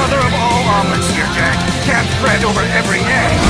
Mother of all omelets here, Jack. Can't fret over every egg.